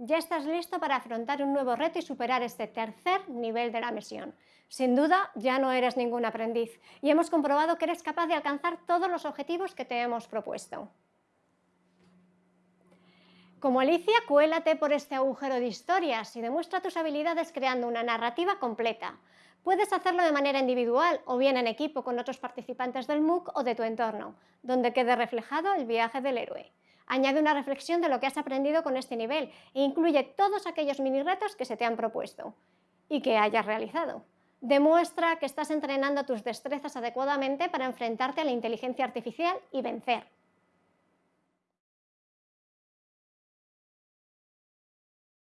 Ya estás listo para afrontar un nuevo reto y superar este tercer nivel de la misión. Sin duda, ya no eres ningún aprendiz y hemos comprobado que eres capaz de alcanzar todos los objetivos que te hemos propuesto. Como Alicia, cuélate por este agujero de historias y demuestra tus habilidades creando una narrativa completa. Puedes hacerlo de manera individual o bien en equipo con otros participantes del MOOC o de tu entorno, donde quede reflejado el viaje del héroe. Añade una reflexión de lo que has aprendido con este nivel e incluye todos aquellos mini retos que se te han propuesto y que hayas realizado. Demuestra que estás entrenando tus destrezas adecuadamente para enfrentarte a la inteligencia artificial y vencer.